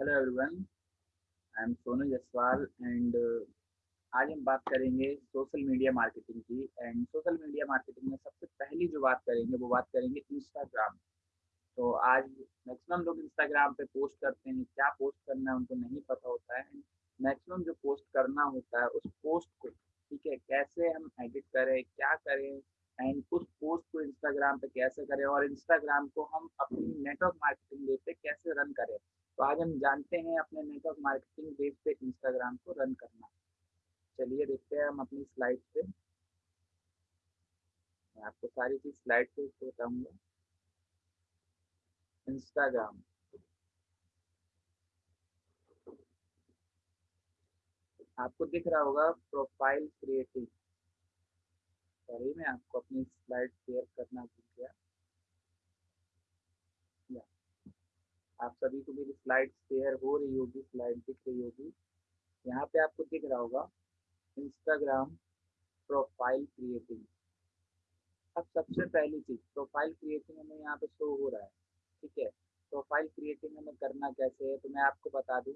Hello everyone I am Sonu Jaswal and आज हम बात करेंगे सोशल मीडिया मार्केटिंग की एंड सोशल मीडिया मार्केटिंग में सबसे पहली जो बात करेंगे, वो बात करेंगे इंस्टाग्राम तो आज मैक्सिमम लोग इंस्टाग्राम पे पोस्ट करते हैं, क्या पोस्ट करना है उनको नहीं पता होता है एंड मैक्सिमम जो पोस्ट करना होता है उस पोस्ट को, ठीक है, कैसे हम एडिट करें, क्या करें एंड उस पोस्ट को इंस्टाग्राम पे कैसे करें और इंस्टाग्राम को हम अपनी नेटवर्क मार्केटिंग पे कैसे रन करें। तो आज हम जानते हैं अपने नेटवर्क मार्केटिंग बेस पे इंस्टाग्राम को रन करना। चलिए देखते हैं हम अपनी स्लाइड पे। मैं आपको सारी चीज़ स्लाइड पे बताऊँगा। इंस्टाग्राम आपको दिख रहा होगा प्रोफ़ाइल क्रिएटिव सॉरी, मैं आपको अपनी स्लाइड शेयर करना भूल गया। आप सभी को मेरी स्लाइड शेयर हो रही होगी स्लाइड दिख रही होगी। यहाँ पे आपको दिख रहा होगा इंस्टाग्राम प्रोफ़ाइल क्रिएटिंग अब सबसे पहली चीज़ प्रोफ़ाइल क्रिएटिंग हमें यहाँ पे शो हो रहा है, ठीक है? प्रोफ़ाइल क्रिएटिंग हमें करना कैसे है तो मैं आपको बता दूँ।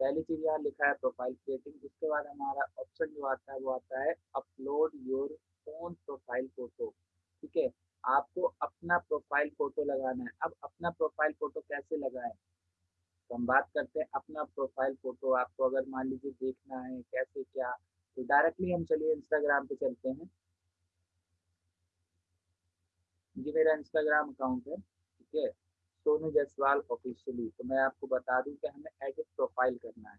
पहली चीज़ यहाँ लिखा है प्रोफ़ाइल क्रिएटिंग उसके बाद हमारा ऑप्शन जो आता है, वो आता है upload your own profile photo ठीक है? आपको अपना प्रोफ़ाइल फ़ोटो लगाना है। अब अपना प्रोफ़ाइल फ़ोटो कैसे लगाएँ? तो हम बात करते हैं अपना प्रोफ़ाइल फ़ोटो आपको अगर मान लीजिए देखना है, कैसे, क्या? तो डायरेक्टली हम चलिए इंस्टाग्राम पे चलते हैं। ये मेरा इंस्टाग्राम अकाउंट है, ठीक है? सोनू जायसवाल ऑफिशियली तो मैं आपको बता दूँ कि हमें एडिट प्रोफ़ाइल करना है।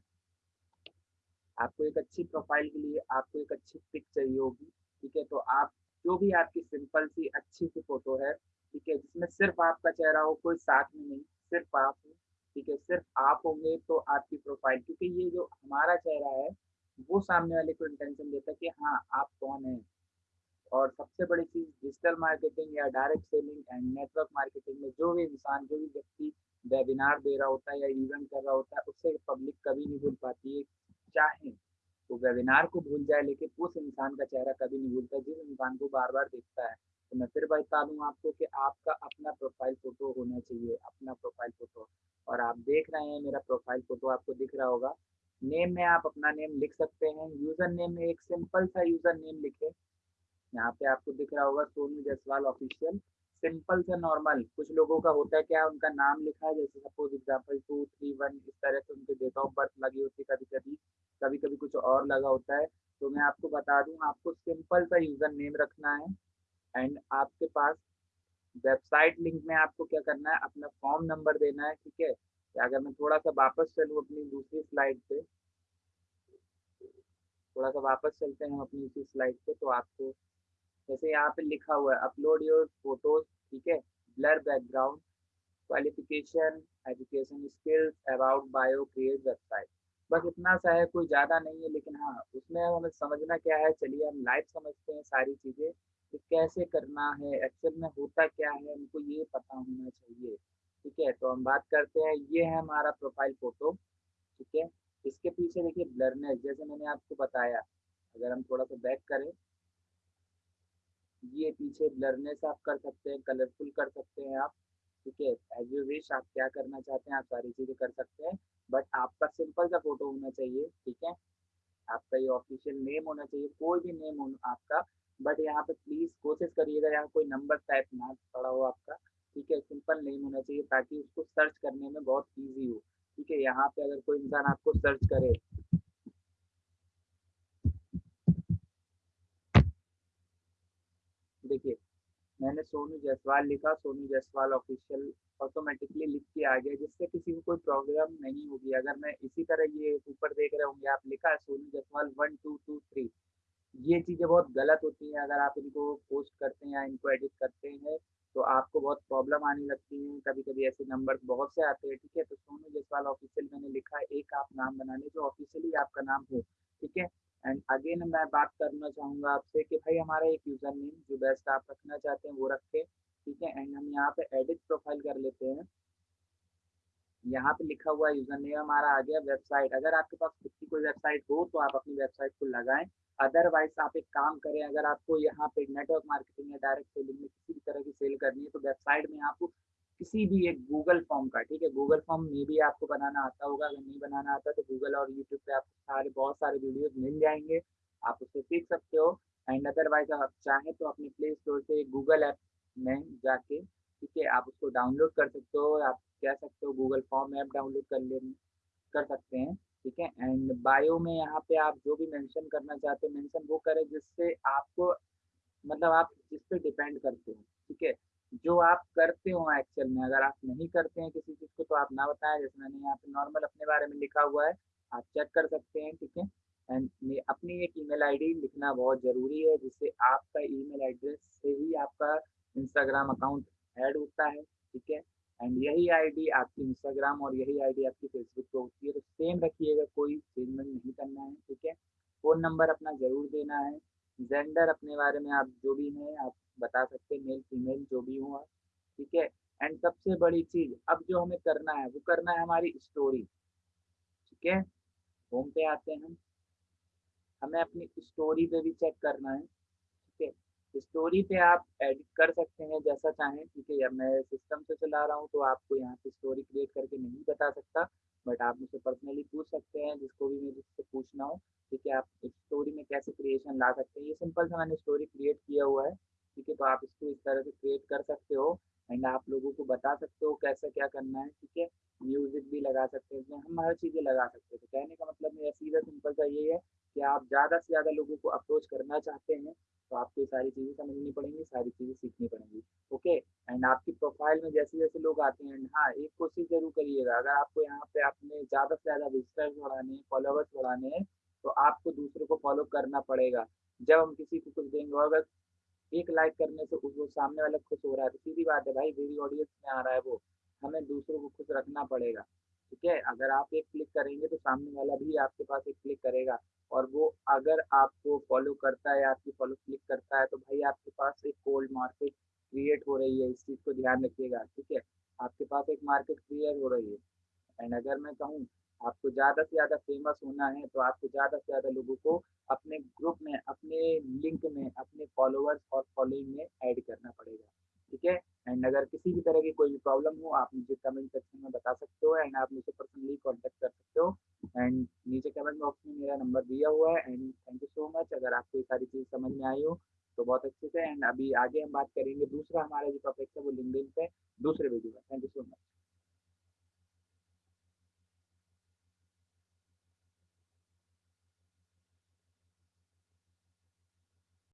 आपको एक अच्छी प्रोफ़ाइल के लिए आपको एक अच्छी पिक चाहिए होगी, ठीक है? तो आप जो भी आपकी सिंपल सी अच्छी सी फ़ोटो है, ठीक है, जिसमें सिर्फ़ आपका चेहरा हो, कोई साथ में नहीं, सिर्फ़ आप हो, ठीक है, सिर्फ़ आप होंगे तो आपकी प्रोफ़ाइल क्योंकि ये जो हमारा चेहरा है, वो सामने वाले को इंटेंशन देता है कि हाँ आप कौन है। और सबसे बड़ी चीज़ डिजिटल मार्केटिंग या direct selling and network marketing में जो भी इंसान, जो भी व्यक्ति वेबिनार दे रहा होता है या इवेंट कर रहा होता है, उससे पब्लिक कभी नहीं भूल पाती है, चाहे तो वेबिनार को भूल जाए, लेकिन उस इंसान का चेहरा कभी नहीं भूलता, जिस इंसान को बार बार देखता है। तो मैं फिर बता दूँ आपको कि आपका अपना प्रोफ़ाइल फ़ोटो होना चाहिए, अपना प्रोफ़ाइल फ़ोटो और आप देख रहे हैं मेरा प्रोफ़ाइल फ़ोटो आपको दिख रहा होगा। नेम में आप अपना नेम लिख सकते हैं। यूज़र नेम में एक सिंपल सा यूज़र नेम लिखे। यहाँ पे आपको दिख रहा होगा सोनू जायसवाल ऑफिशियल सिंपल से नॉर्मल, कुछ लोगों का होता है, क्या उनका नाम लिखा है? जैसे suppose example two three one इस तरह से उनके डेट ऑफ़ बर्थ लगी होती है कभी कभी कभी कभी कुछ और लगा होता है। तो मैं आपको बता दूँ, आपको सिंपल सा यूज़र नेम रखना है एंड आपके पास वेबसाइट लिंक में आपको क्या करना है, अपना फॉर्म नंबर देना है, ठीक है? अगर मैं थोड़ा सा वापस चलूँ अपनी दूसरी स्लाइड पे, थोड़ा सा वापस चलते हैं हम अपनी उसी स्लाइड पे तो आपको जैसे यहाँ पे लिखा हुआ है अपलोड योर फ़ोटोज़ ठीक है? Blur background qualification education skills about bio create website बस इतना सा है, कोई ज़्यादा नहीं है, लेकिन हाँ उसमें हमें समझना क्या है, चलिए हम लाइव समझते हैं सारी चीज़ें, कि कैसे करना है एक्चुअल में होता क्या है, हमको ये पता होना चाहिए, ठीक है? तो हम बात करते हैं, ये है हमारा प्रोफ़ाइल फ़ोटो ठीक है? इसके पीछे देखिए ब्लरनेस जैसे मैंने आपको बताया, अगर हम थोड़ा सा बैक करें ये पीछे ब्लरनेस आप कर सकते हैं कलरफुल कर सकते हैं आप। ठीक है एज यू विश आप क्या करना चाहते हैं, आप सारी चीज़ें कर सकते हैं बट आपका सिंपल सा फ़ोटो होना चाहिए, ठीक है? आपका ये ऑफिशियल नेम होना चाहिए, कोई भी नेम हो आपका बट यहाँ पे प्लीज़ कोशिश करिएगा, यहाँ कोई नंबर टाइप ना पड़ा हो आपका, ठीक है? सिंपल नेम होना चाहिए ताकि उसको सर्च करने में बहुत ईजी हो। ठीक है, यहाँ पे अगर कोई इंसान आपको सर्च करे देखिए, मैंने सोनू जायसवाल लिखा, सोनू जायसवाल ऑफिशियल ऑटोमेटिकली लिख के आ गया, जिससे किसी को कोई प्रॉब्लम नहीं होगी। अगर मैं इसी तरह ये ऊपर देख रहे होंगे, आप लिखा है Sonu Jaiswal one two two three ये चीज़ें बहुत गलत होती हैं, अगर आप इनको पोस्ट करते हैं या इनको एडिट करते हैं तो आपको बहुत प्रॉब्लम आने लगती है। कभी कभी ऐसे नंबर बहुत से आते हैं, ठीक है? तो सोनू जायसवाल ऑफिशियल मैंने लिखा है, एक आप नाम बनाने, जो ऑफिशियली आपका नाम हो, ठीक है? एंड अगेन मैं बात करना चाहूँगा आपसे कि भाई हमारा एक यूज़र नेम जो बेस्ट आप रखना चाहते हैं, वो रखें, ठीक है? एंड हम यहाँ पे एडिट प्रोफ़ाइल कर लेते हैं। यहाँ पे लिखा हुआ यूज़र नेम हमारा आ गया वेबसाइट अगर आपके पास खुद की कोई वेबसाइट हो तो आप अपनी वेबसाइट को लगाएँ। अदरवाइज़ आप एक काम करें, अगर आपको यहाँ पे नेटवर्क मार्केटिंग या डायरेक्ट सेलिंग में किसी भी तरह की सेल करनी है तो वेबसाइट में आप किसी भी एक गूगल फॉर्म का, ठीक है? गूगल फॉर्म में भी आपको बनाना आता होगा, अगर नहीं बनाना आता तो गूगल और यूट्यूब पे आपको सारे, बहुत सारे वीडियोस मिल जाएँगे। आप उससे सीख सकते हो। एंड अदरवाइज़ आप चाहें तो अपने प्ले स्टोर से गूगल ऐप में जाके, ठीक है, आप उसको डाउनलोड कर सकते हो। आप कह सकते हो गूगल फॉर्म ऐप डाउनलोड कर ले, कर सकते हैं, ठीक है? एंड बायो में यहाँ पे आप जो भी मेंशन करना चाहते हो मेंशन वो करें जिससे आपको मतलब आप जिस पे डिपेंड करते हो, ठीक है? जो आप करते हो एक्चुअल में, अगर आप नहीं करते हैं किसी चीज़ को तो आप ना बताएँ, जैसे मैंने यहाँ पे नॉर्मल अपने बारे में लिखा हुआ है, आप चेक कर सकते हैं, ठीक है? एंड अपनी एक ईमेल आईडी लिखना बहुत ज़रूरी है, जिससे आपका ईमेल एड्रेस से ही आपका इंस्टाग्राम अकाउंट ऐड होता है, ठीक है? एंड यही आईडी आपकी इंस्टाग्राम और यही आईडी आपकी फेसबुक पे होती है तो सेम रखिएगा, कोई चेंजमेंट नहीं करना है, ठीक है? फ़ोन नंबर अपना ज़रूर देना है जेंडर अपने बारे में आप जो भी हैं, आप बता सकते हैं, मेल, फीमेल, जो भी हो ठीक है? एंड सबसे बड़ी चीज़, अब जो हमें करना है, वो करना है हमारी स्टोरी, ठीक है? होम पे आते हैं हम। हमें अपनी स्टोरी पे भी चेक करना है, ठीक है? स्टोरी पे आप एडिट कर सकते हैं जैसा चाहें, ठीक है? या मैं सिस्टम से चला रहा हूँ तो आपको यहाँ पे स्टोरी क्रिएट करके नहीं बता सकता। बट आप मुझसे पर्सनली पूछ सकते हैं, जिसको भी जिससे पूछना हो, ठीक है? आप स्टोरी में कैसे क्रिएशन ला सकते हैं? ये सिंपल सा मैंने स्टोरी क्रिएट किया हुआ है, ठीक है? तो आप इसको इस तरह से क्रिएट कर सकते हो एंड आप लोगों को बता सकते हो कैसे क्या करना है, ठीक है? म्यूज़िक भी लगा सकते हैं, हम हर चीज़ें लगा सकते हैं। तो कहने का मतलब मेरा सीधा सिंपल सा ये है कि आप ज़्यादा से ज़्यादा लोगों को अप्रोच करना चाहते हैं तो आपको सारी चीज़ें समझनी पड़ेंगी, सारी चीज़ें सीखनी पड़ेंगी। एंड आपकी प्रोफ़ाइल में जैसे जैसे लोग आते हैं हाँ एक कोशिश ज़रूर करिएगा, अगर आपको यहाँ पे अपने ज़्यादा से ज़्यादा विजिटर्स बढ़ाने हैं फॉलोवर्स बढ़ाने हैं तो आपको दूसरों को फॉलो करना पड़ेगा। जब हम किसी को कुछ देंगे अगर एक लाइक करने से वो सामने वाला खुश हो रहा है तो सीधी बात है भाई, मेरी ऑडियंस में आ रहा है वो, हमें दूसरों को खुश रखना पड़ेगा, ठीक है? अगर आप एक क्लिक करेंगे तो सामने वाला भी आपके पास एक क्लिक करेगा, और वो अगर आपको फॉलो करता है आपकी फॉलो क्लिक करता है तो भाई आपके पास एक कोल्ड मार्केट क्रिएट हो रही है, इस चीज़ को ध्यान रखिएगा, ठीक है? आपके पास एक मार्केट क्रिएट हो रही है। एंड अगर मैं कहूँ, आपको ज़्यादा से ज़्यादा फ़ेमस होना है तो आपको ज़्यादा से ज़्यादा लोगों को अपने ग्रुप में, अपने लिंक में, अपने फॉलोअर्स और फॉलोइंग में ऐड करना पड़ेगा, ठीक है? एंड अगर किसी भी तरह की कोई भी प्रॉब्लम हो, आप मुझे कमेंट सेक्शन में बता सकते हो एंड आप मुझे पर्सनली कॉन्टेक्ट कर सकते हो। एंड नीचे कमेंट बॉक्स में मेरा नंबर दिया हुआ है and thank you so much अगर आपको ये सारी चीज़ समझ में आई हो तो बहुत अच्छे से एंड अभी आगे हम बात करेंगे दूसरा हमारा जो टॉपिक है वो लिंगडिन पे, दूसरे वीडियो में। Thank you so much